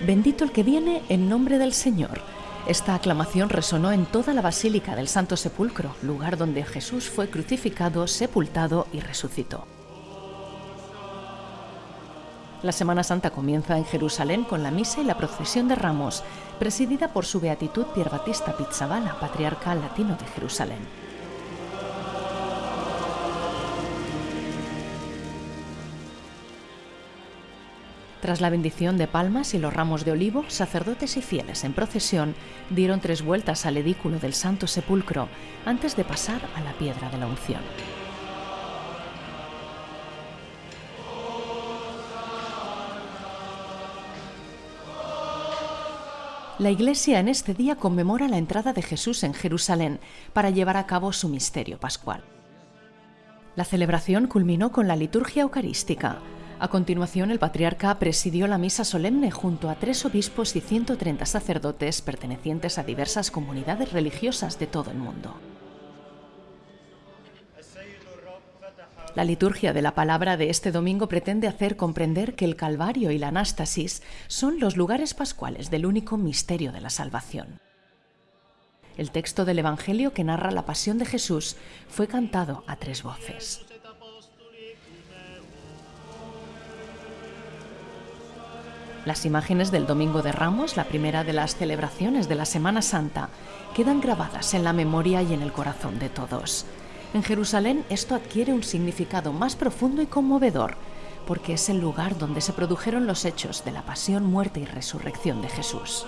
Bendito el que viene en nombre del Señor. Esta aclamación resonó en toda la Basílica del Santo Sepulcro, lugar donde Jesús fue crucificado, sepultado y resucitó. La Semana Santa comienza en Jerusalén con la misa y la procesión de ramos, presidida por su beatitud Pier Battista Pizzabala, patriarca latino de Jerusalén. Tras la bendición de palmas y los ramos de olivo, sacerdotes y fieles en procesión dieron tres vueltas al edículo del Santo Sepulcro antes de pasar a la piedra de la unción. La Iglesia en este día conmemora la entrada de Jesús en Jerusalén para llevar a cabo su misterio pascual. La celebración culminó con la liturgia eucarística. A continuación, el patriarca presidió la misa solemne junto a tres obispos y 130 sacerdotes pertenecientes a diversas comunidades religiosas de todo el mundo. La liturgia de la palabra de este domingo pretende hacer comprender que el Calvario y la Anástasis son los lugares pascuales del único misterio de la salvación. El texto del Evangelio que narra la pasión de Jesús fue cantado a tres voces. Las imágenes del Domingo de Ramos, la primera de las celebraciones de la Semana Santa, quedan grabadas en la memoria y en el corazón de todos. En Jerusalén esto adquiere un significado más profundo y conmovedor, porque es el lugar donde se produjeron los hechos de la pasión, muerte y resurrección de Jesús.